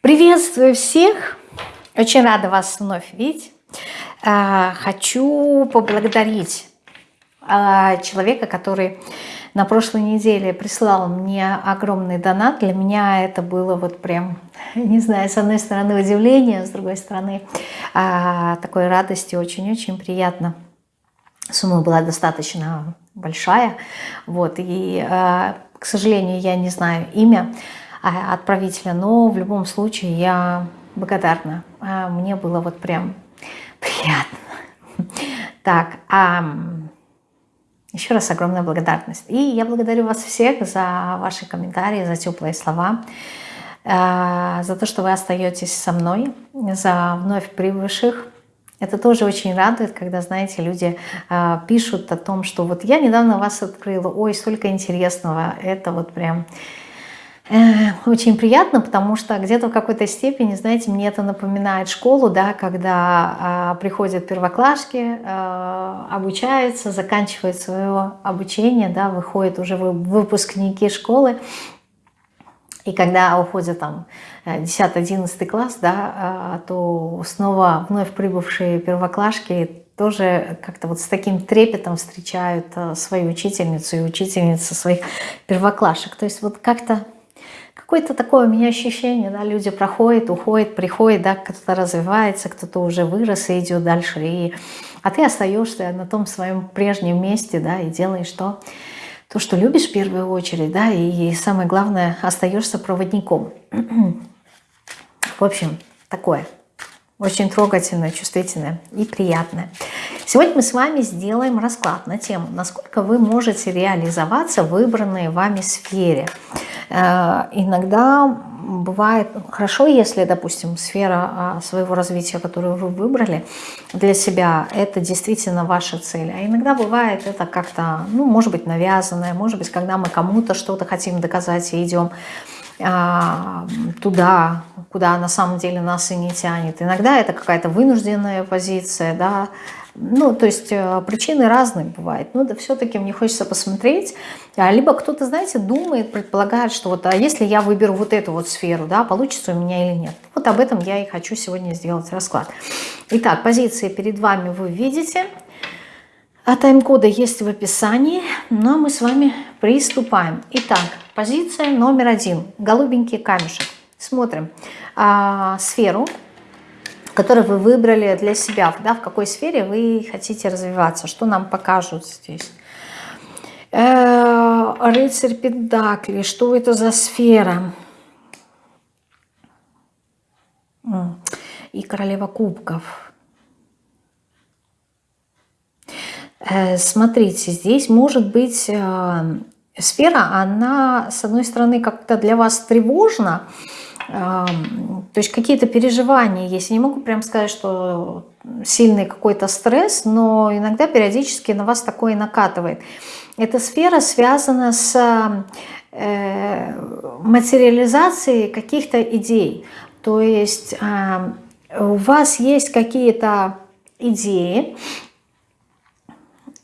Приветствую всех! Очень рада вас вновь видеть. А, хочу поблагодарить а, человека, который на прошлой неделе прислал мне огромный донат. Для меня это было вот прям, не знаю, с одной стороны удивление, с другой стороны а, такой радости, очень-очень приятно. Сумма была достаточно большая, вот, и, к сожалению, я не знаю имя, отправителя, но в любом случае я благодарна. А, мне было вот прям приятно. Так, а еще раз огромная благодарность. И я благодарю вас всех за ваши комментарии, за теплые слова, а, за то, что вы остаетесь со мной, за вновь прибывших. Это тоже очень радует, когда, знаете, люди пишут о том, что вот я недавно вас открыла, ой, столько интересного. Это вот прям Э, очень приятно, потому что где-то в какой-то степени, знаете, мне это напоминает школу, да, когда э, приходят первоклашки, э, обучаются, заканчивают свое обучение, да, выходят уже выпускники школы, и когда уходят там 10-11 класс, да, то снова вновь прибывшие первоклашки тоже как-то вот с таким трепетом встречают свою учительницу и учительницу своих первоклашек. То есть вот как-то Какое-то такое у меня ощущение, да, люди проходят, уходят, приходят, да, кто-то развивается, кто-то уже вырос и идет дальше, и, а ты остаешься на том своем прежнем месте, да, и делаешь то, то, что любишь в первую очередь, да, и, самое главное, остаешься проводником. В общем, такое. Очень трогательное, чувствительное и приятное. Сегодня мы с вами сделаем расклад на тему, насколько вы можете реализоваться в выбранной вами сфере. Э, иногда бывает хорошо, если, допустим, сфера а, своего развития, которую вы выбрали для себя, это действительно ваша цель. А иногда бывает это как-то, ну, может быть, навязанное, может быть, когда мы кому-то что-то хотим доказать и идем туда, куда на самом деле нас и не тянет. Иногда это какая-то вынужденная позиция, да, ну, то есть э, причины разные бывают. Но да все-таки мне хочется посмотреть. А, либо кто-то, знаете, думает, предполагает, что вот, а если я выберу вот эту вот сферу, да, получится у меня или нет. Вот об этом я и хочу сегодня сделать расклад. Итак, позиции перед вами вы видите. А тайм-коды есть в описании. Ну, а мы с вами приступаем. Итак, позиция номер один. Голубенький камешек. Смотрим. А, сферу который вы выбрали для себя, да, в какой сфере вы хотите развиваться, что нам покажут здесь. Э, рыцарь Педакли, что это за сфера? И королева кубков. Э, смотрите, здесь может быть э, сфера, она, с одной стороны, как-то для вас тревожна, то есть какие-то переживания есть. Я не могу прям сказать, что сильный какой-то стресс, но иногда периодически на вас такое накатывает. Эта сфера связана с э, материализацией каких-то идей. То есть э, у вас есть какие-то идеи,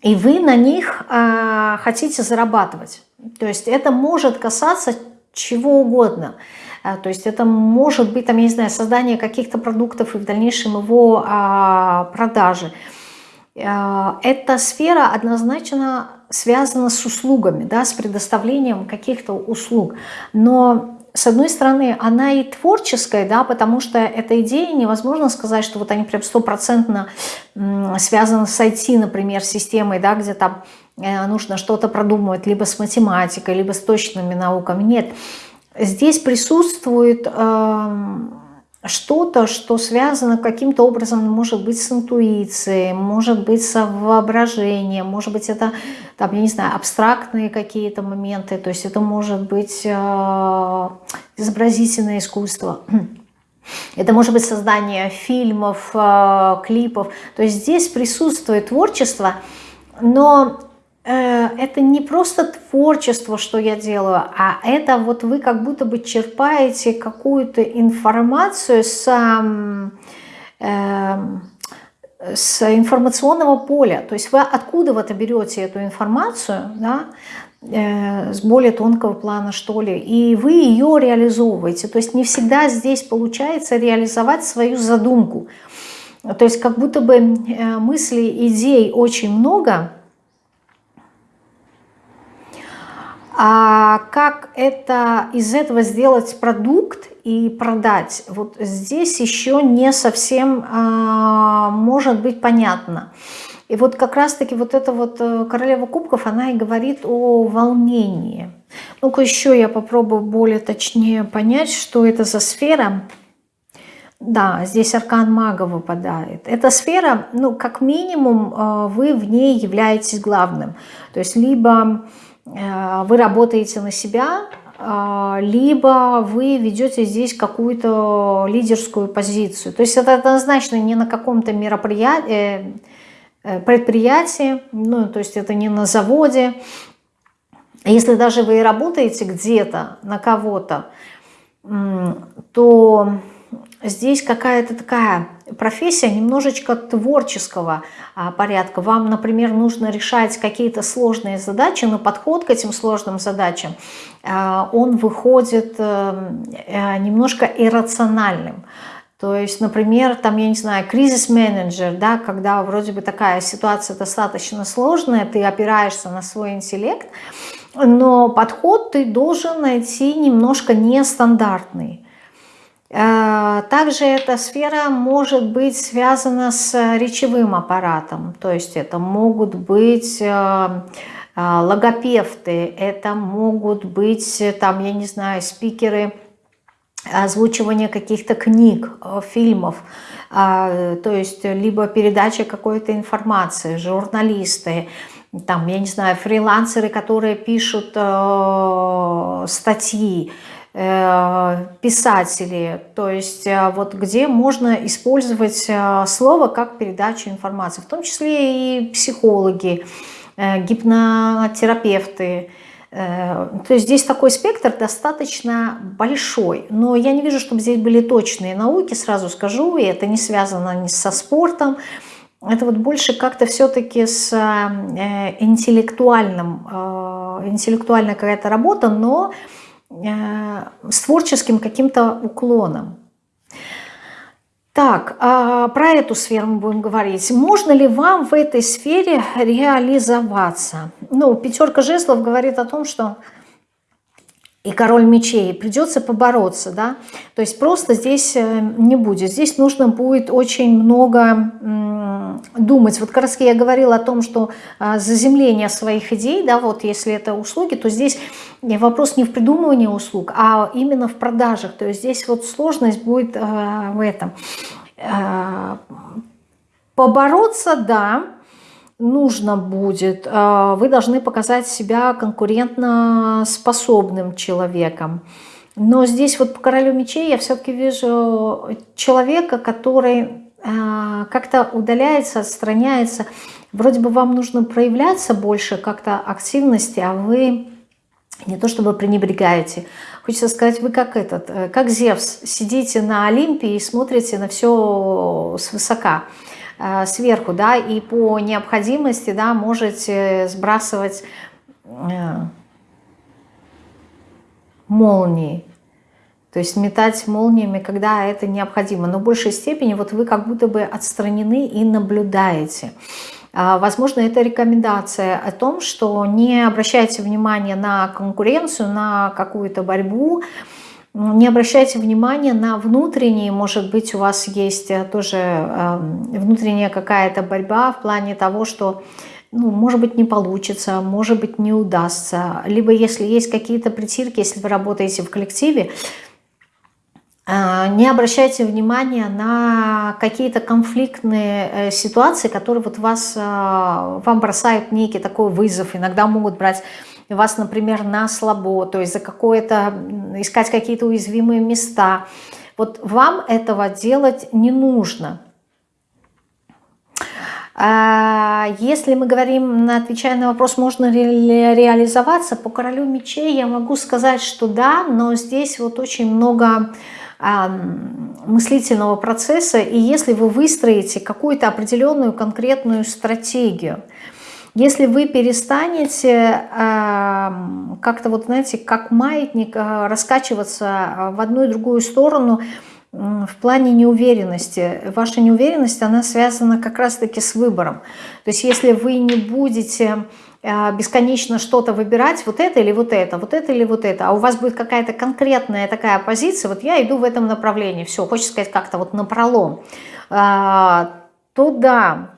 и вы на них э, хотите зарабатывать. То есть это может касаться чего угодно. А, то есть это может быть, там, я не знаю, создание каких-то продуктов и в дальнейшем его а, продажи. А, эта сфера однозначно связана с услугами, да, с предоставлением каких-то услуг. Но с одной стороны, она и творческая, да, потому что эта идея невозможно сказать, что вот они прям стопроцентно связаны с IT, например, системой, да, где там э, нужно что-то продумывать, либо с математикой, либо с точными науками. Нет, Здесь присутствует э, что-то, что связано каким-то образом, может быть, с интуицией, может быть, с воображением, может быть, это, там, я не знаю, абстрактные какие-то моменты, то есть это может быть э, изобразительное искусство. Это может быть создание фильмов, э, клипов. То есть здесь присутствует творчество, но это не просто творчество, что я делаю, а это вот вы как будто бы черпаете какую-то информацию с, э, с информационного поля. То есть вы откуда вы берете эту информацию, да, э, с более тонкого плана, что ли, и вы ее реализовываете. То есть не всегда здесь получается реализовать свою задумку. То есть как будто бы э, мыслей, идей очень много, а как это из этого сделать продукт и продать, вот здесь еще не совсем а, может быть понятно. И вот как раз-таки вот эта вот э, королева кубков, она и говорит о волнении. Ну-ка еще я попробую более точнее понять, что это за сфера. Да, здесь аркан мага выпадает. Эта сфера, ну, как минимум, э, вы в ней являетесь главным. То есть либо вы работаете на себя, либо вы ведете здесь какую-то лидерскую позицию. То есть это однозначно не на каком-то мероприятии, Э, предприятии, ну, то есть это не на заводе. Если даже вы работаете где-то на кого-то, то здесь какая-то такая профессия немножечко творческого а, порядка. Вам, например, нужно решать какие-то сложные задачи, но подход к этим сложным задачам, а, он выходит э, э, немножко иррациональным. То есть, например, там, я не знаю, кризис-менеджер, да, когда вроде бы такая ситуация достаточно сложная, ты опираешься на свой интеллект, но подход ты должен найти немножко нестандартный. Э, также эта сфера может быть связана с речевым аппаратом, то есть это могут быть э, э, логопевты, это могут быть, там, я не знаю, спикеры – озвучивание каких-то книг, э, фильмов, а, то есть либо передача какой-то информации, журналисты, там, я не знаю, фрилансеры, которые пишут э, статьи, э, писатели, то есть э, вот где можно использовать э, слово как передачу информации, в том числе и психологи, э, гипнотерапевты, Э, то есть здесь такой спектр достаточно большой, но я не вижу, чтобы здесь были точные науки, сразу скажу, и это не связано ни со спортом, это вот больше как-то все-таки с э, интеллектуальным, э, интеллектуальная какая-то работа, но с творческим каким-то уклоном. Так, а про эту сферу мы будем говорить. Можно ли вам в этой сфере реализоваться? Ну, пятерка жезлов говорит о том, что и король мечей, придется побороться, да, то есть просто здесь э, не будет, здесь нужно будет очень много думать, вот как раз я говорила о том, что а, заземление своих идей, да, вот если это услуги, то здесь вопрос не в придумывании услуг, а именно в продажах, то есть здесь вот сложность будет а, в этом. А, побороться, да, нужно будет, а, вы должны показать себя конкурентно способным человеком. Но здесь вот по королю мечей я все-таки вижу человека, который а, как-то удаляется, отстраняется. Вроде бы вам нужно проявляться больше как-то активности, а вы не то чтобы пренебрегаете. Хочется сказать, вы как этот, э, как Зевс, сидите на Олимпе и смотрите на все свысока. Э, сверху, да, и по необходимости, да, можете сбрасывать э, молнии, то есть метать молниями, когда это необходимо. Но в большей степени вот вы как будто бы отстранены и наблюдаете. А, возможно, это рекомендация о том, что не обращайте внимания на конкуренцию, на какую-то борьбу, не обращайте внимания на внутренние, может быть, у вас есть э, тоже эм, внутренняя какая-то борьба в плане того, что, ну, может быть, не получится, может быть, не удастся. Либо если есть какие-то притирки, если вы работаете в коллективе, э, не обращайте внимания на какие-то конфликтные э, ситуации, которые вот вас, вам бросают некий такой вызов, иногда могут брать вас, например, на слабо, то есть за какое-то, искать какие-то уязвимые места. Вот вам этого делать не нужно. А если мы говорим, отвечая на вопрос, можно ли реализоваться, по королю мечей я могу сказать, что да, но здесь вот очень много мыслительного процесса, и если вы выстроите какую-то определенную конкретную стратегию, Если вы перестанете э, как-то вот, знаете, как маятник э, раскачиваться в одну и другую сторону в плане неуверенности, ваша неуверенность, она связана как раз-таки с выбором. То есть если вы не будете э, бесконечно что-то выбирать, вот это или вот это, вот это или вот это, а у вас будет какая-то конкретная такая позиция, вот я иду в этом направлении, все, хочется сказать как-то вот напролом, а, то да,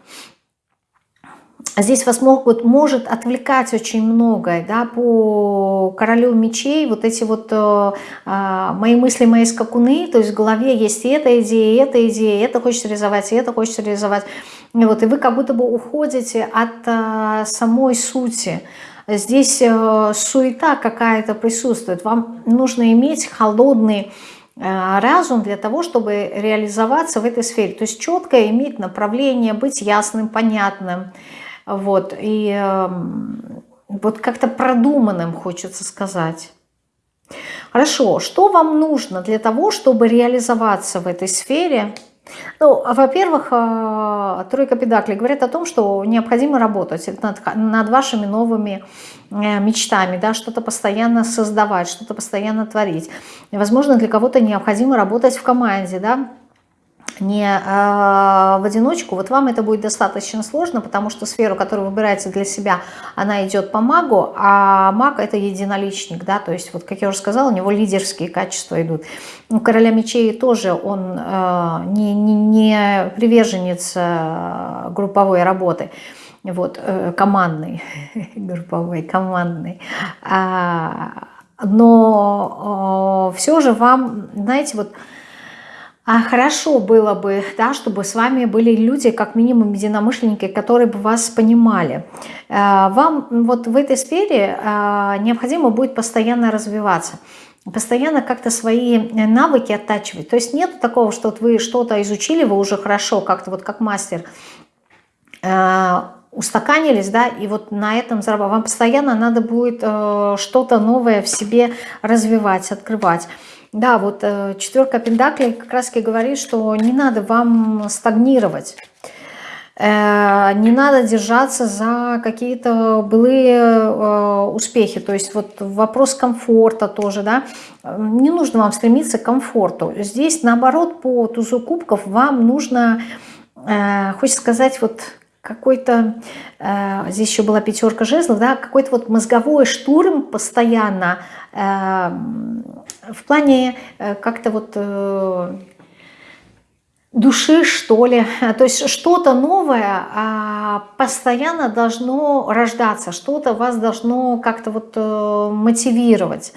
здесь вас могут, может отвлекать очень многое, да, по королю мечей, вот эти вот э, э, мои мысли, мои скакуны, то есть в голове есть и эта идея, и эта идея, и это хочется реализовать, и это хочется реализовать, и вот, и вы как будто бы уходите от э, самой сути, здесь э, суета какая-то присутствует, вам нужно иметь холодный э, разум для того, чтобы реализоваться в этой сфере, то есть четко иметь направление, быть ясным, понятным, вот, и э, вот как-то продуманным хочется сказать. Хорошо, что вам нужно для того, чтобы реализоваться в этой сфере? Ну, во-первых, э, тройка педаклей говорит о том, что необходимо работать над, над вашими новыми э, мечтами, да, что-то постоянно создавать, что-то постоянно творить. Возможно, для кого-то необходимо работать в команде, да, не э, в одиночку, вот вам это будет достаточно сложно, потому что сферу, которую выбираете для себя, она идет по магу, а маг это единоличник, да, то есть вот, как я уже сказала, у него лидерские качества идут. У короля мечей тоже он э, не, не, не приверженец э, групповой работы, вот, э, командный, групповой, командный, но все же вам, знаете, вот, а хорошо было бы, да, чтобы с вами были люди, как минимум единомышленники, которые бы вас понимали. Э, вам вот в этой сфере э, необходимо будет постоянно развиваться постоянно как-то свои навыки оттачивать. То есть нет такого, что вот вы что-то изучили, вы уже хорошо, как-то вот как мастер, э, устаканились, да, и вот на этом зарабатывать. Вам постоянно надо будет что-то новое в себе развивать, открывать. Да, вот э, четверка пентаклей как раз таки говорит, что не надо вам стагнировать. Э, не надо держаться за какие-то былые э, успехи. То есть вот вопрос комфорта тоже, да. Не нужно вам стремиться к комфорту. Здесь наоборот по тузу кубков вам нужно, хочется сказать, вот какой-то, здесь еще была пятерка жезлов, да, какой-то вот мозговой штурм постоянно в плане э, как-то вот э, души, что ли. То есть что-то новое а, постоянно должно рождаться, что-то вас должно как-то вот э, мотивировать.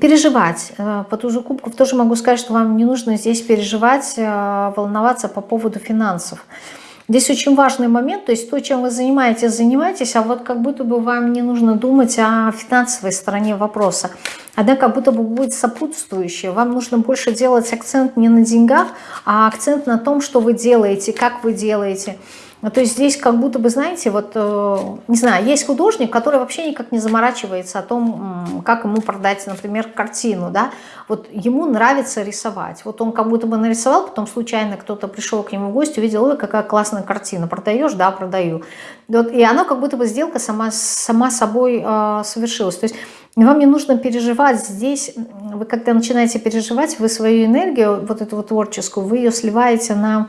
Переживать. По тузу кубков тоже могу сказать, что вам не нужно здесь переживать, волноваться по поводу финансов. Здесь очень важный момент, то есть то, чем вы занимаетесь, занимаетесь, а вот как будто бы вам не нужно думать о финансовой стороне вопроса. Она как будто бы будет сопутствующая. Вам нужно больше делать акцент не на деньгах, а акцент на том, что вы делаете, как вы делаете – то есть здесь как будто бы, знаете, вот, э, не знаю, есть художник, который вообще никак не заморачивается о том, как ему продать, например, картину, да, вот ему нравится рисовать, вот он как будто бы нарисовал, потом случайно кто-то пришел к нему в гости, увидел, ой, какая классная картина, продаешь, да, продаю, вот, и оно как будто бы сделка сама, сама собой э, совершилась, то есть вам не нужно переживать здесь, вы когда начинаете переживать, вы свою энергию, вот эту вот творческую, вы ее сливаете на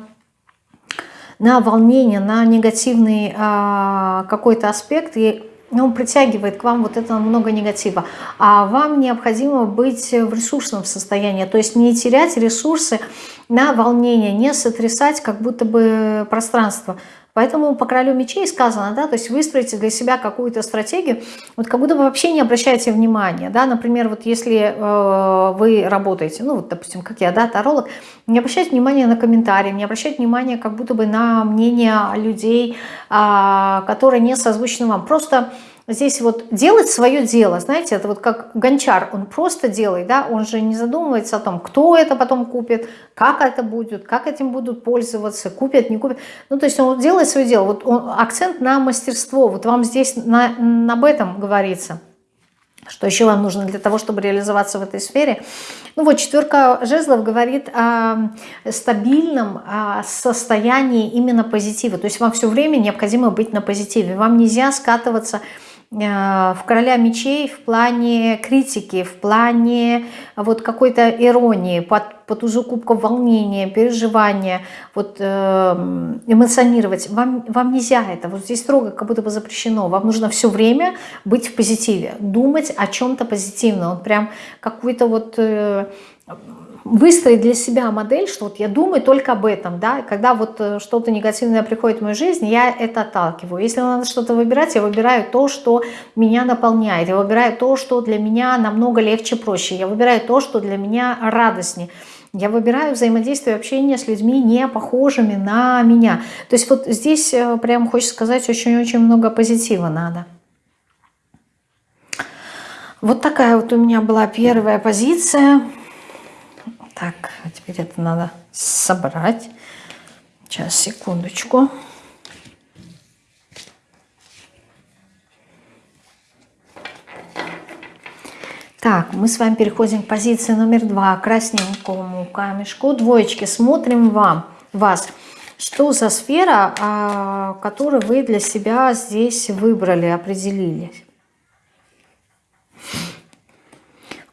на волнение, на негативный а, какой-то аспект, и он притягивает к вам вот это много негатива. А вам необходимо быть в ресурсном состоянии, то есть не терять ресурсы на волнение, не сотрясать как будто бы пространство. Поэтому по королю мечей сказано, да, то есть выстроите для себя какую-то стратегию, вот как будто бы вообще не обращайте внимания, да, например, вот если э, вы работаете, ну вот, допустим, как я, да, таролог, не обращайте внимания на комментарии, не обращайте внимания как будто бы на мнение людей, э, которые не созвучны вам, просто здесь вот делать свое дело, знаете, это вот как гончар, он просто делает, да, он же не задумывается о том, кто это потом купит, как это будет, как этим будут пользоваться, купят, не купят. Ну, то есть он делает свое дело, вот он, акцент на мастерство, вот вам здесь на, об этом говорится. Что еще вам нужно для того, чтобы реализоваться в этой сфере? Ну вот четверка жезлов говорит о стабильном состоянии именно позитива. То есть вам все время необходимо быть на позитиве. Вам нельзя скатываться в короля мечей в плане критики, в плане вот какой-то иронии, под, по тузу кубков волнения, переживания, вот э, эмоционировать. Вам, вам нельзя это, вот здесь строго как будто бы запрещено. Вам нужно все время быть в позитиве, думать о чем-то позитивном. Вот прям какой-то вот... Выстроить для себя модель, что вот я думаю только об этом, да, когда вот э, что-то негативное приходит в мою жизнь, я это отталкиваю. Если надо что-то выбирать, я выбираю то, что меня наполняет, я выбираю то, что для меня намного легче, проще, я выбираю то, что для меня радостнее. Я выбираю взаимодействие, общение с людьми, не похожими на меня. То есть вот здесь э, прям хочется сказать, очень-очень много позитива надо. Вот такая вот у меня была первая позиция. Так, а теперь это надо собрать. Сейчас, секундочку. Так, мы с вами переходим к позиции номер два, красненькому камешку. Двоечки, смотрим вам, вас. Что за сфера, а, которую вы для себя здесь выбрали, определили?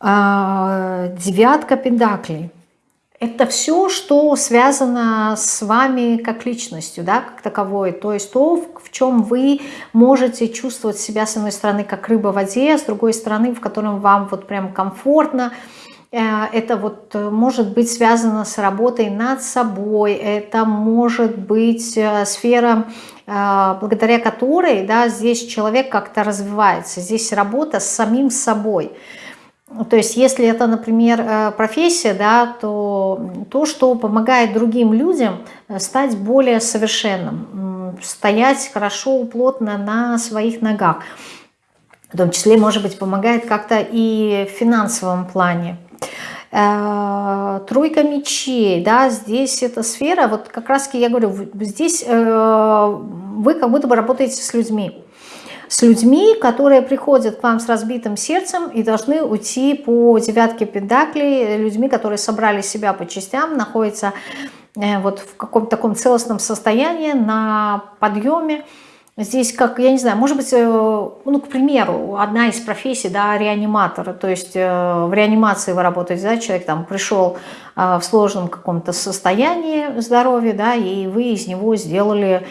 А, девятка педаклей. Это все, что связано с вами как личностью, да, как таковой. То есть то, в чем вы можете чувствовать себя, с одной стороны, как рыба в воде, а с другой стороны, в котором вам вот прям комфортно. Э, это вот э, может быть связано с работой над собой, это может быть э, сфера, благодаря которой да, здесь человек как-то развивается. Здесь работа с самим собой – то есть если это, например, э, профессия, да, то то, что помогает другим людям э, стать более совершенным, стоять хорошо, плотно на своих ногах. В том числе, может быть, помогает как-то и в финансовом плане. Э, тройка мечей, да, здесь эта сфера, вот как раз я говорю, здесь вы как будто бы работаете с людьми с людьми, которые приходят к вам с разбитым сердцем и должны уйти по девятке педаклей, людьми, которые собрали себя по частям, находятся э, вот в каком-то таком целостном состоянии, на подъеме. Здесь, как, я не знаю, может быть, э, ну, к примеру, одна из профессий, да, реаниматора, то есть э, в реанимации вы работаете, да, человек там пришел в сложном каком-то состоянии здоровья, да, и вы из него сделали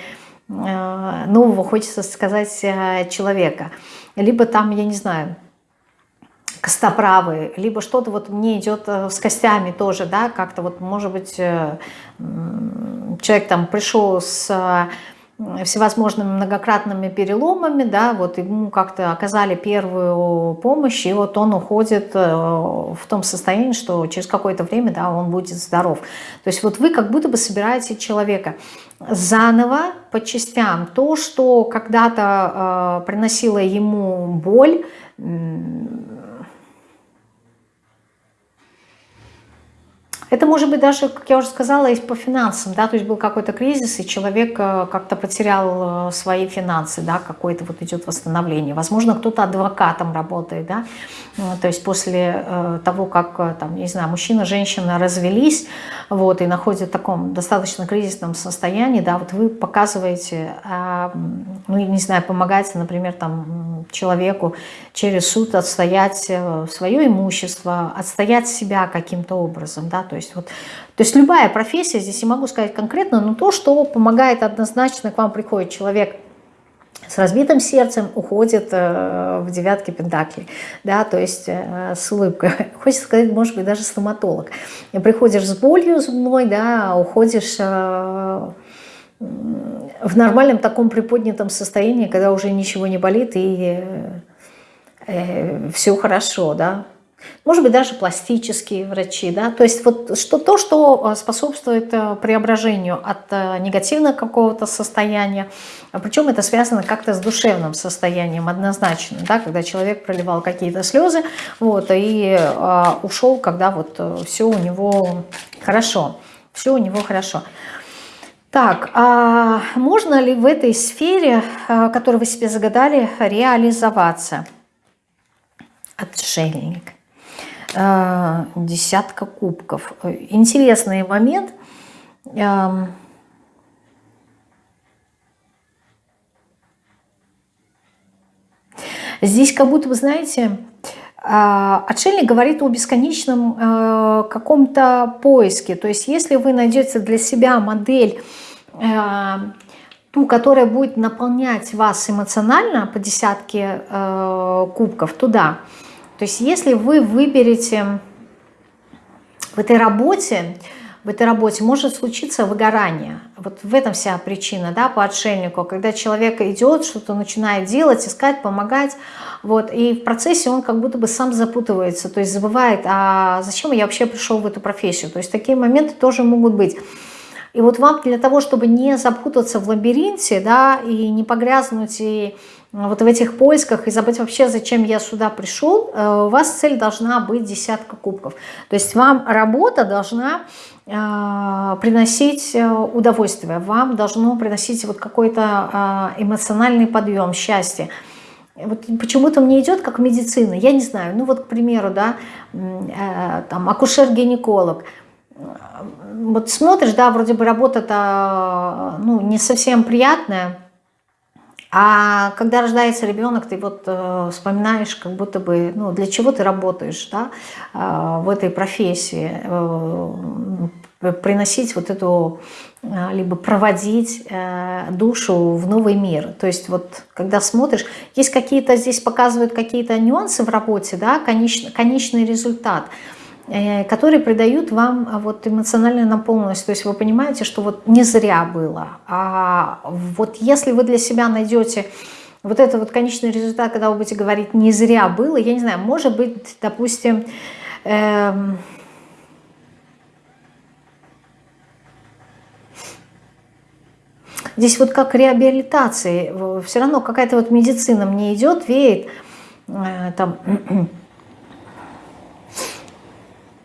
нового, хочется сказать, э, человека. Либо там, я не знаю, костоправы, либо что-то вот мне идет э, с костями тоже, да, как-то вот, может быть, человек там пришел с всевозможными многократными переломами, да, вот ему как-то оказали первую помощь, и вот он уходит э, в том состоянии, что через какое-то время, да, он будет здоров. То есть вот вы как будто бы собираете человека заново по частям. То, что когда-то э, приносило ему боль, Это может быть даже, как я уже сказала, и по финансам, да, то есть был какой-то кризис, и человек э, как-то потерял э, свои финансы, да, какое-то вот идет восстановление. Возможно, кто-то адвокатом работает, да, э, то есть после того, как, там, не знаю, мужчина, женщина развелись, вот, и находят в таком достаточно кризисном состоянии, да, вот вы показываете, а, ну, не знаю, помогаете, например, там, человеку через суд отстоять свое имущество, отстоять себя каким-то образом, да, то есть вот, то есть любая профессия, здесь не могу сказать конкретно, но то, что помогает однозначно, к вам приходит человек с разбитым сердцем, уходит э, в девятки пентаклей, да, то есть э, с улыбкой. Хочется сказать, может быть, даже стоматолог. Приходишь с болью зубной, да, уходишь э, в нормальном таком приподнятом состоянии, когда уже ничего не болит и все хорошо, да, может быть, даже пластические врачи, да, то есть вот что, то, что э, способствует э, преображению от э, негативного какого-то состояния, а причем это связано как-то с душевным состоянием однозначно, да, когда человек проливал какие-то слезы, вот, и э, ушел, когда вот все у него хорошо, все у него хорошо. Так, а можно ли в этой сфере, которую вы себе загадали, реализоваться? Отшельник. Э, десятка кубков. Интересный момент. Эм, здесь как будто, вы знаете, э, отшельник говорит о бесконечном э, каком-то поиске. То есть если вы найдете для себя модель, ту, которая будет наполнять вас эмоционально по десятке кубков, туда – то есть если вы выберете в этой работе, в этой работе может случиться выгорание. Вот в этом вся причина, да, по отшельнику. Когда человек идет, что-то начинает делать, искать, помогать, вот, и в процессе он как будто бы сам запутывается, то есть забывает, а зачем я вообще пришел в эту профессию. То есть такие моменты тоже могут быть. И вот вам для того, чтобы не запутаться в лабиринте, да, и не погрязнуть и вот в этих поисках и забыть вообще, зачем я сюда пришел, э, у вас цель должна быть десятка кубков. То есть вам работа должна э, приносить э, удовольствие, вам должно приносить вот какой-то эмоциональный подъем, счастье. Вот почему-то мне идет как медицина, я не знаю, ну вот, к примеру, да, там акушер-гинеколог, вот смотришь, да, вроде бы работа-то, ну, не совсем приятная, а когда рождается ребенок, ты вот э, вспоминаешь, как будто бы, ну, для чего ты работаешь, да, э, в этой профессии, э, приносить вот эту, э, либо проводить э, душу в новый мир. То есть вот, когда смотришь, есть какие-то, здесь показывают какие-то нюансы в работе, да, конечный, конечный результат – которые придают вам а, вот эмоциональную наполненность. То есть вы понимаете, что вот не зря было. А вот если вы для себя найдете вот это вот конечный результат, когда вы будете говорить «не зря было», я не знаю, может быть, допустим, эм, здесь вот как реабилитации, все равно какая-то вот медицина мне идет, веет, э, там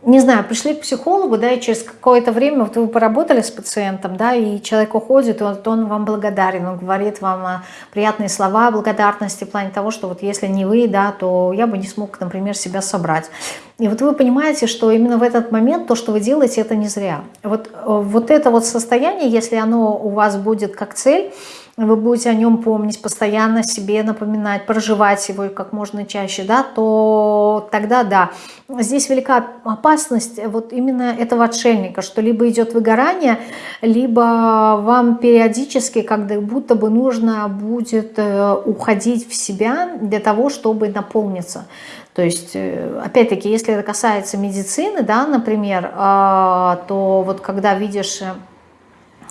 не знаю, пришли к психологу, да, и через какое-то время вот вы поработали с пациентом, да, и человек уходит, и вот он вам благодарен, он говорит вам а, приятные слова благодарности в плане того, что вот если не вы, да, то я бы не смог, например, себя собрать. И вот вы понимаете, что именно в этот момент то, что вы делаете, это не зря. Вот, э, вот это вот состояние, если оно у вас будет как цель, вы будете о нем помнить, постоянно себе напоминать, проживать его как можно чаще, да, то тогда да. Здесь велика опасность вот именно этого отшельника, что либо идет выгорание, либо вам периодически как будто бы нужно будет э, уходить в себя для того, чтобы наполниться. То есть, э, опять-таки, если это касается медицины, да, например, а, то вот когда видишь, э,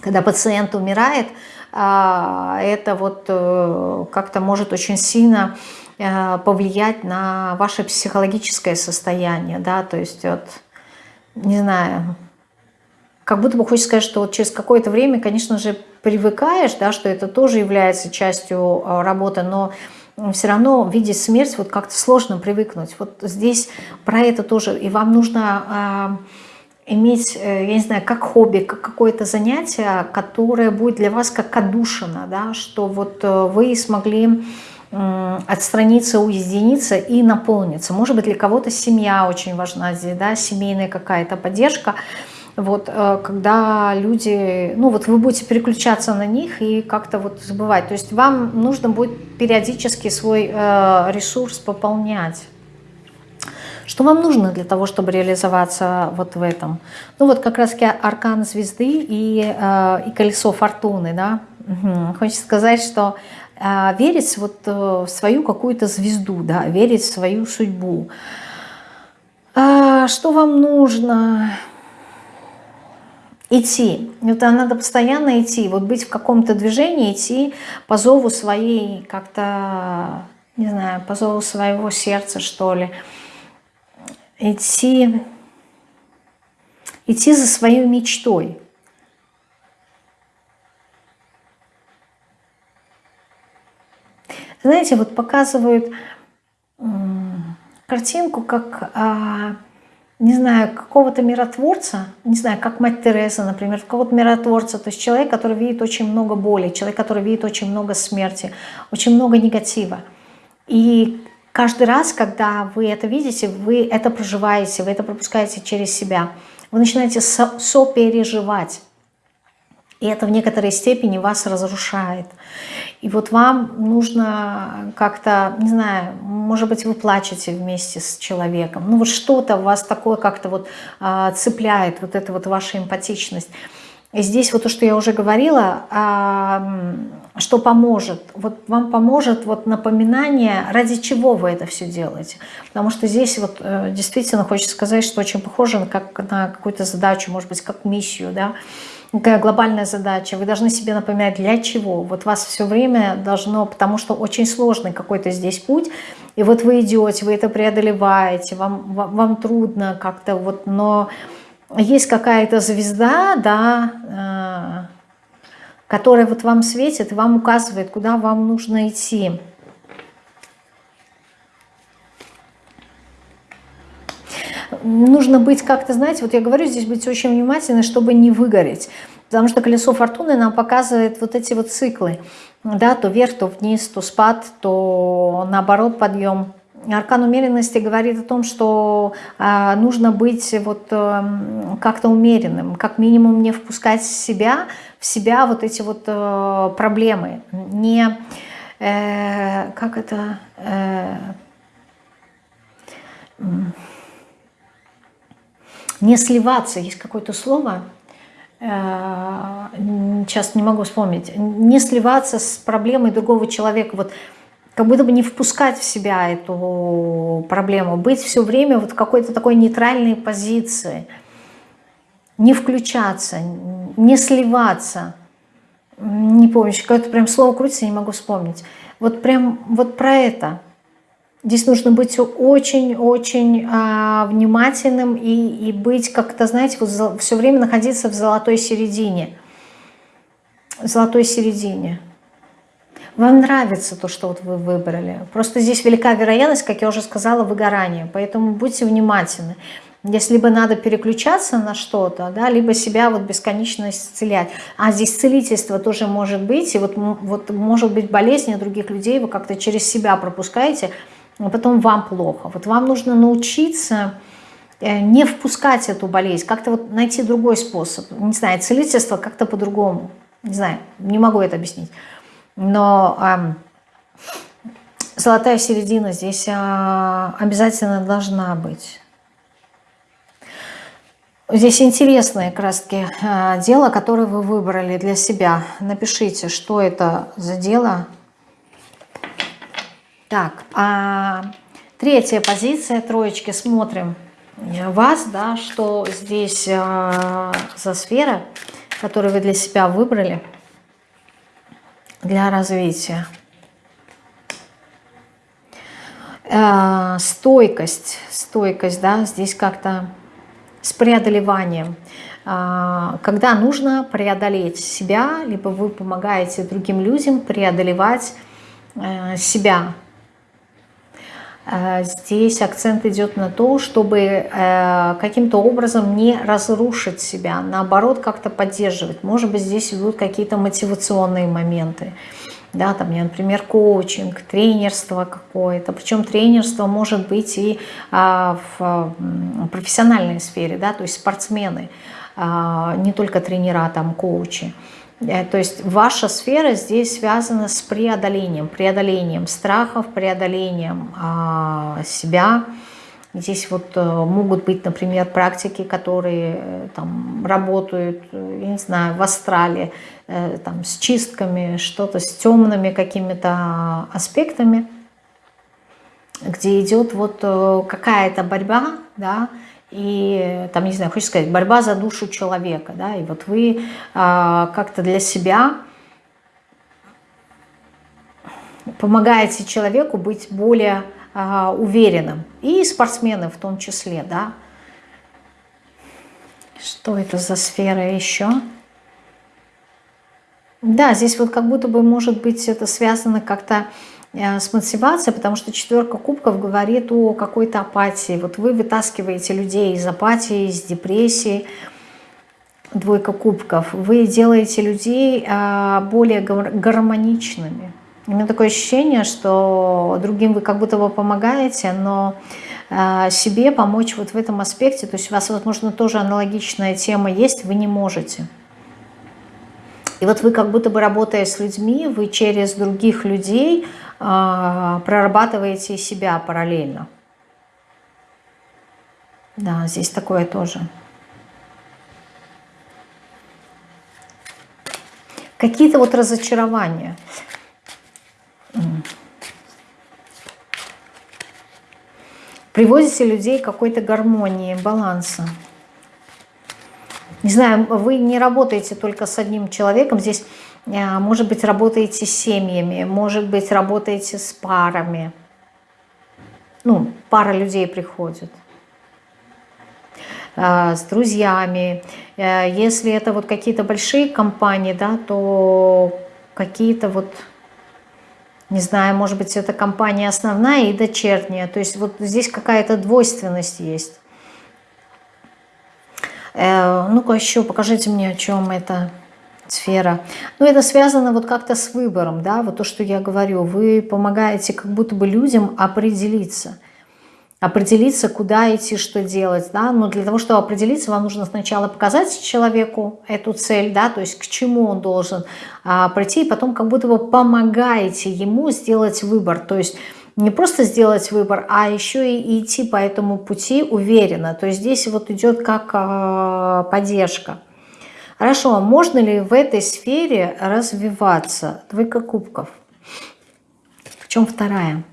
когда пациент умирает, а, это вот э, как-то может очень сильно повлиять на ваше психологическое состояние, да, то есть вот, не знаю, как будто бы хочется сказать, что вот через какое-то время, конечно же, привыкаешь, да, что это тоже является частью э, работы, но все равно видеть смерть вот как-то сложно привыкнуть. Вот здесь про это тоже, и вам нужно а, иметь, э, я не знаю, как хобби, как какое-то занятие, которое будет для вас как отдушина, да, что вот э, вы смогли отстраниться, уединиться и наполниться. Может быть, для кого-то семья очень важна здесь, да, семейная какая-то поддержка. Вот, э, когда люди, ну вот вы будете переключаться на них и как-то вот забывать. То есть вам нужно будет периодически свой ресурс пополнять. Что вам нужно для того, чтобы реализоваться вот в этом? Ну вот как раз аркан звезды и, э, и колесо фортуны, да. Угу. Хочется сказать, что э, верить вот э, в свою какую-то звезду, да, верить в свою судьбу. А, что вам нужно? Идти. Это надо постоянно идти, вот быть в каком-то движении, идти по зову своей, как-то, не знаю, по зову своего сердца, что ли идти, идти за своей мечтой. Знаете, вот показывают картинку, как, а, не знаю, какого-то миротворца, не знаю, как мать Тереза, например, какого-то миротворца, то есть человек, который видит очень много боли, человек, который видит очень много смерти, очень много негатива. И каждый раз, когда вы это видите, вы это проживаете, вы это пропускаете через себя. Вы начинаете со сопереживать. И это в некоторой степени вас разрушает. И вот вам нужно как-то, не знаю, может быть, вы плачете вместе с человеком. Ну вот что-то вас такое как-то вот а, цепляет, вот эта вот ваша эмпатичность. И здесь вот то, что я уже говорила, что поможет. Вот вам поможет вот напоминание, ради чего вы это все делаете. Потому что здесь вот э, действительно хочется сказать, что очень похоже как, на какую-то задачу, может быть, как миссию, да, какая глобальная задача. Вы должны себе напоминать, для чего. Вот вас все время должно, потому что очень сложный какой-то здесь путь, и вот вы идете, вы это преодолеваете, вам, вам, вам трудно как-то вот, но есть какая-то звезда, да, э, которая вот вам светит вам указывает, куда вам нужно идти. Нужно быть как-то, знаете, вот я говорю, здесь быть очень внимательной, чтобы не выгореть. Потому что колесо фортуны нам показывает вот эти вот циклы. Да, то вверх, то вниз, то спад, то наоборот подъем. Аркан умеренности говорит о том, что э, нужно быть вот э, как-то умеренным, как минимум не впускать себя, в себя вот эти вот э, проблемы, не э, как это э, не сливаться, есть какое-то слово, э, сейчас не могу вспомнить, не сливаться с проблемой другого человека, вот как будто бы не впускать в себя эту проблему, быть все время вот в какой-то такой нейтральной позиции, не включаться, не сливаться. Не помню, какое-то прям слово крутится, не могу вспомнить. Вот прям вот про это. Здесь нужно быть очень-очень а, внимательным и, и быть как-то, знаете, вот все время находиться в золотой середине. В золотой середине. Вам нравится то, что вот вы выбрали. Просто здесь велика вероятность, как я уже сказала, выгорания. Поэтому будьте внимательны. Если либо надо переключаться на что-то, да, либо себя вот бесконечно исцелять. А здесь целительство тоже может быть. И вот, вот может быть болезнь других людей, вы как-то через себя пропускаете, а потом вам плохо. Вот вам нужно научиться э, не впускать эту болезнь, как-то вот найти другой способ. Не знаю, целительство как-то по-другому. Не знаю, не могу это объяснить. Но э, золотая середина здесь э, обязательно должна быть. Здесь интересное таки э, дело, которое вы выбрали для себя. Напишите, что это за дело. Так, а третья позиция троечки. Смотрим вас, да, что здесь э, за сфера, которую вы для себя выбрали для развития. Э, стойкость, стойкость, да, здесь как-то с преодолеванием. Э, когда нужно преодолеть себя, либо вы помогаете другим людям преодолевать э, себя. Здесь акцент идет на то, чтобы каким-то образом не разрушить себя, наоборот, как-то поддерживать. Может быть, здесь идут какие-то мотивационные моменты. Да, там, например, коучинг, тренерство какое-то. Причем тренерство может быть и а, в профессиональной сфере, да, то есть спортсмены, а, не только тренера, там, коучи. Э, то есть ваша сфера здесь связана с преодолением, преодолением страхов, преодолением а, себя. Здесь вот э, могут быть, например, практики, которые э, там работают, я не знаю, в астрале, там, с чистками, что-то с темными какими-то аспектами, где идет вот какая-то борьба, да, и там, не знаю, хочется сказать, борьба за душу человека, да, и вот вы а, как-то для себя помогаете человеку быть более а, уверенным, и спортсмены в том числе, да. Что это за сфера еще? Да, здесь вот как будто бы, может быть, это связано как-то с мотивацией, потому что четверка кубков говорит о какой-то апатии. Вот вы вытаскиваете людей из апатии, из депрессии, двойка кубков. Вы делаете людей э, более гармоничными. У меня такое ощущение, что другим вы как будто бы помогаете, но э, себе помочь вот в этом аспекте, то есть у вас, возможно, тоже аналогичная тема есть, вы не можете. И вот вы как будто бы работая с людьми, вы через других людей э, прорабатываете себя параллельно. Да, здесь такое тоже. Какие-то вот разочарования. Приводите людей к какой-то гармонии, баланса. Не знаю, вы не работаете только с одним человеком. Здесь, может быть, работаете с семьями, может быть, работаете с парами. Ну, пара людей приходит. Э, с друзьями. Э, если это вот какие-то большие компании, да, то какие-то вот, не знаю, может быть, это компания основная и дочерняя. То есть вот здесь какая-то двойственность есть. Э, ну-ка еще покажите мне, о чем это сфера. Ну, это связано вот как-то с выбором, да, вот то, что я говорю. Вы помогаете как будто бы людям определиться – определиться, куда идти, что делать, да, но для того, чтобы определиться, вам нужно сначала показать человеку эту цель, да, то есть к чему он должен а, прийти, и потом как будто бы помогаете ему сделать выбор, то есть не просто сделать выбор, а еще и идти по этому пути уверенно, то есть здесь вот идет как а, поддержка. Хорошо, а можно ли в этой сфере развиваться? Двойка кубков. В чем вторая?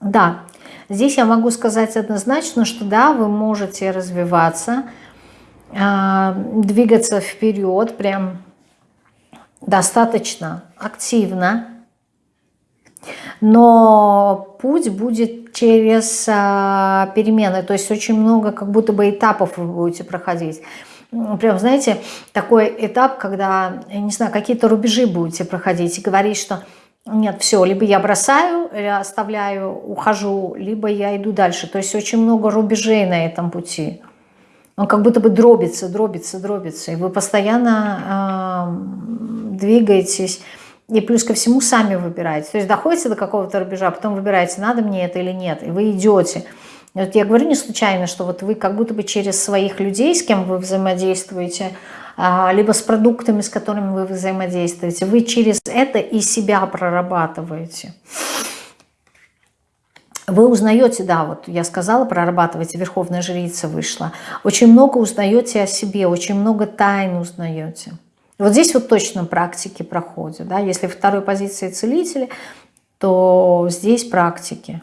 Да, Здесь я могу сказать однозначно, что да, вы можете развиваться, а, двигаться вперед прям достаточно активно, но путь будет через а, перемены, то есть очень много как будто бы этапов вы будете проходить. Прям, знаете, такой этап, когда, я не знаю, какие-то рубежи будете проходить и говорить, что нет, все, либо я бросаю, оставляю, ухожу, либо я иду дальше. То есть очень много рубежей на этом пути. Он как будто бы дробится, дробится, дробится. И вы постоянно э, двигаетесь. И плюс ко всему сами выбираете. То есть доходите до какого-то рубежа, а потом выбираете, надо мне это или нет. И вы идете. Вот я говорю не случайно, что вот вы как будто бы через своих людей, с кем вы взаимодействуете, а, либо с продуктами, с которыми вы взаимодействуете. Вы через это и себя прорабатываете. Вы узнаете, да, вот я сказала, прорабатываете, Верховная Жрица вышла. Очень много узнаете о себе, очень много тайн узнаете. Вот здесь вот точно практики проходят. Да? Если второй позиции целители, то здесь практики.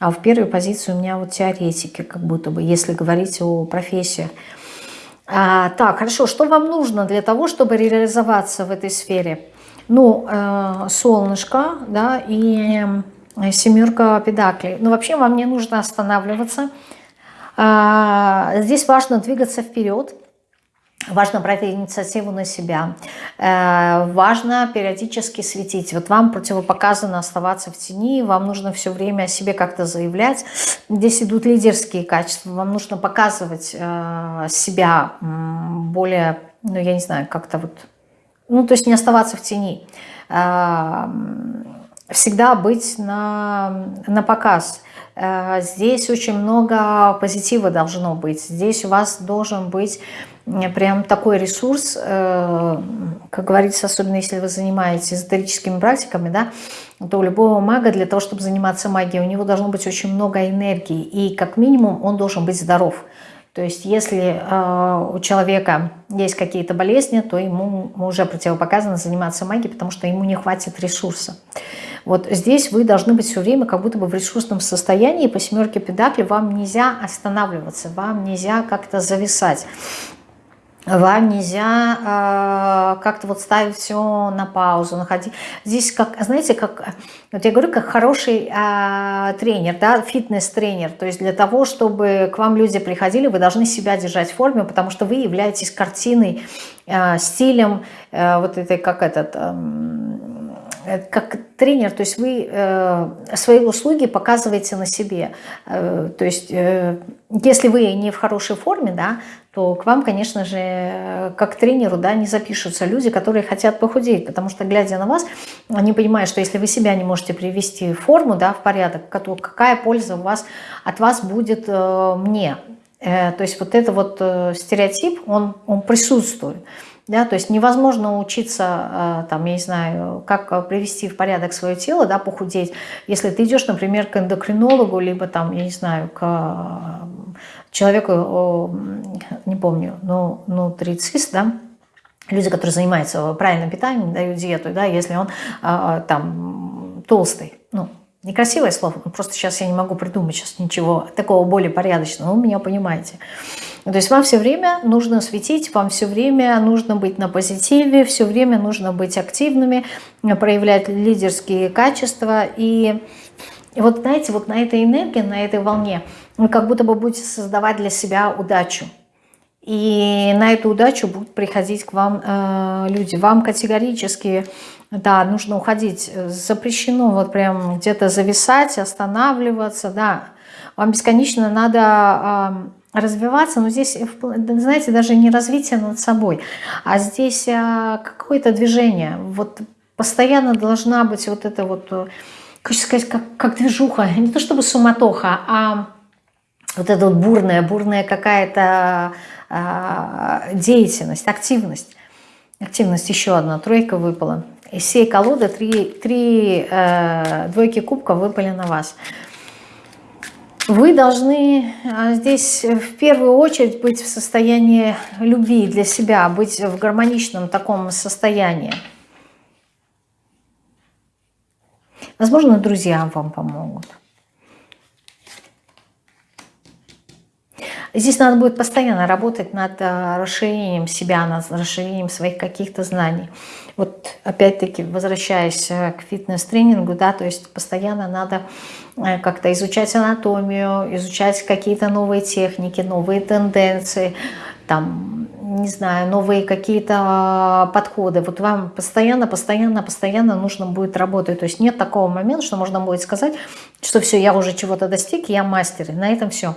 А в первой позиции у меня вот теоретики, как будто бы, если говорить о профессиях. А, так, хорошо, что вам нужно для того, чтобы реализоваться в этой сфере? Ну, э, солнышко, да, и э, семерка педаклей. Но вообще вам не нужно останавливаться. А, здесь важно двигаться вперед. Важно брать инициативу на себя. Э, важно периодически светить. Вот вам противопоказано оставаться в тени, вам нужно все время о себе как-то заявлять. Здесь идут лидерские качества. Вам нужно показывать э, себя более, ну я не знаю, как-то вот, ну то есть не оставаться в тени. Э, всегда быть на, на показ. Здесь очень много позитива должно быть. Здесь у вас должен быть прям такой ресурс, э, как говорится, особенно если вы занимаетесь эзотерическими практиками, да, то у любого мага для того, чтобы заниматься магией, у него должно быть очень много энергии, и как минимум он должен быть здоров. То есть если э, у человека есть какие-то болезни, то ему уже противопоказано заниматься магией, потому что ему не хватит ресурса. Вот здесь вы должны быть все время как будто бы в ресурсном состоянии, по семерке педакли вам нельзя останавливаться, вам нельзя как-то зависать вам нельзя э, как-то вот ставить все на паузу, находить. Здесь, как, знаете, как, вот я говорю, как хороший э, тренер, да, фитнес-тренер. То есть для того, чтобы к вам люди приходили, вы должны себя держать в форме, потому что вы являетесь картиной, э, стилем, э, вот этой, как этот... Э, как тренер, то есть вы э, свои услуги показываете на себе. Э, то есть э, если вы не в хорошей форме, да, то к вам, конечно же, как тренеру да, не запишутся люди, которые хотят похудеть, потому что, глядя на вас, они понимают, что если вы себя не можете привести в форму, да, в порядок, то какая польза у вас, от вас будет э, мне. Э, то есть вот это вот э, стереотип, он, он присутствует. Да, то есть невозможно учиться, там, я не знаю, как привести в порядок свое тело, да, похудеть, если ты идешь, например, к эндокринологу, либо там, я не знаю, к человеку, не помню, но нутрицист, да, люди, которые занимаются правильным питанием, дают диету, да, если он там толстый, ну, Некрасивое слово, просто сейчас я не могу придумать сейчас ничего такого более порядочного, вы меня понимаете. То есть вам все время нужно светить, вам все время нужно быть на позитиве, все время нужно быть активными, проявлять лидерские качества. И вот знаете, вот на этой энергии, на этой волне вы как будто бы будете создавать для себя удачу. И на эту удачу будут приходить к вам э, люди. Вам категорически да, нужно уходить. Запрещено вот прям где-то зависать, останавливаться, да. Вам бесконечно надо э, развиваться, но здесь, знаете, даже не развитие над собой, а здесь э, какое-то движение. Вот постоянно должна быть вот это вот, э, хочу сказать, как, как движуха, не то чтобы суматоха, а вот эта вот бурная, бурная какая-то э, деятельность, активность. Активность еще одна, тройка выпала. Из всей колоды три, три э, двойки кубка выпали на вас. Вы должны а, здесь в первую очередь быть в состоянии любви для себя, быть в гармоничном таком состоянии. Возможно, друзья вам помогут. Здесь надо будет постоянно работать над э, расширением себя, над расширением своих каких-то знаний. Вот опять-таки, возвращаясь э, к фитнес-тренингу, да, то есть постоянно надо э, как-то изучать анатомию, изучать какие-то новые техники, новые тенденции, там, не знаю, новые какие-то подходы. Вот вам постоянно, постоянно, постоянно нужно будет работать. То есть нет такого момента, что можно будет сказать, что все, я уже чего-то достиг, я мастер, и на этом все.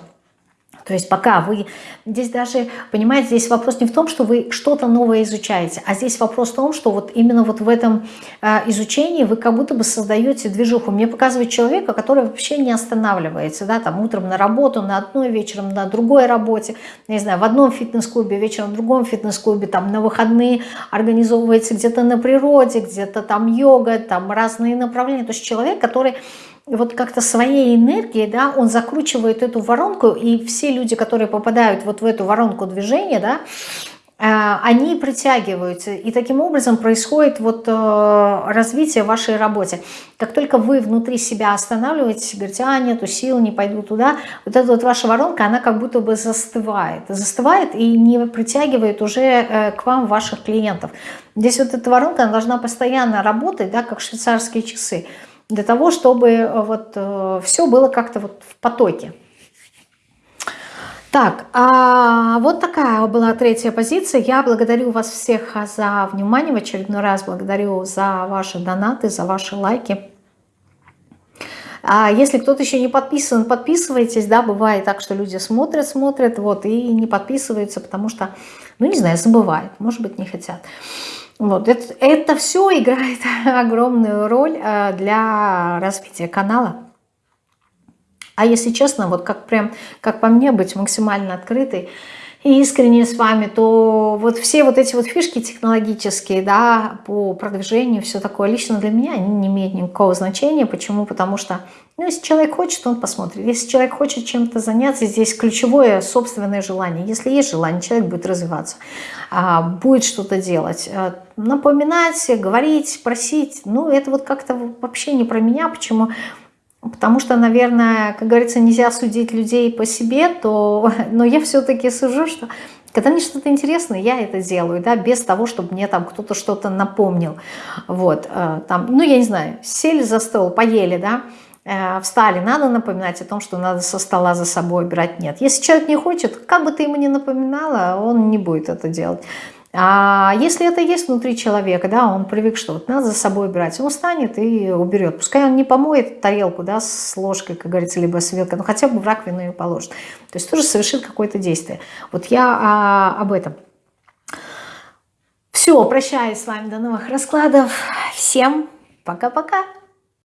То есть пока вы... Здесь даже, понимаете, здесь вопрос не в том, что вы что-то новое изучаете, а здесь вопрос в том, что вот именно вот в этом э, изучении вы как будто бы создаете движуху. Мне показывает человека, который вообще не останавливается, да, там утром на работу, на одной, вечером на другой работе, не знаю, в одном фитнес-клубе, вечером в другом фитнес-клубе, там на выходные организовывается где-то на природе, где-то там йога, там разные направления. То есть человек, который вот как-то своей энергией, да, он закручивает эту воронку, и все люди, которые попадают вот в эту воронку движения, да, э, они притягиваются, и таким образом происходит вот э, развитие вашей работе. Как только вы внутри себя останавливаетесь, говорите, а, нету сил, не пойду туда, вот эта вот ваша воронка, она как будто бы застывает, застывает и не притягивает уже э, к вам ваших клиентов. Здесь вот эта воронка, она должна постоянно работать, да, как швейцарские часы для того, чтобы э, вот э, все было как-то вот в потоке. Так, а вот такая была третья позиция. Я благодарю вас всех за внимание. В очередной раз благодарю за ваши донаты, за ваши лайки. А если кто-то еще не подписан, подписывайтесь, да, бывает так, что люди смотрят, смотрят, вот, и не подписываются, потому что, ну, не знаю, забывают, может быть, не хотят. Вот, это, это все играет огромную роль э, для развития канала. А если честно, вот как прям, как по мне, быть максимально открытой и искренне с вами, то вот все вот эти вот фишки технологические, да, по продвижению, все такое, лично для меня они не имеют никакого значения. Почему? Потому что, ну, если человек хочет, он посмотрит. Если человек хочет чем-то заняться, здесь ключевое собственное желание. Если есть желание, человек будет развиваться, а, будет что-то делать. А, напоминать, говорить, просить, ну, это вот как-то вообще не про меня. Почему? Потому что, наверное, как говорится, нельзя судить людей по себе, то, но я все-таки сужу, что когда мне что-то интересное, я это делаю, да, без того, чтобы мне там кто-то что-то напомнил. Вот, э, там, ну, я не знаю, сели за стол, поели, да, э, встали, надо напоминать о том, что надо со стола за собой убирать, нет. Если человек не хочет, как бы ты ему ни напоминала, он не будет это делать. А если это есть внутри человека, да, он привык, что вот надо за собой убирать, он встанет и уберет. Пускай он не помоет тарелку, да, с ложкой, как говорится, либо с вилкой, но хотя бы в раковину ее положит. То есть тоже совершит какое-то действие. Вот я а, об этом. Все, прощаюсь с вами, до новых раскладов. Всем пока-пока.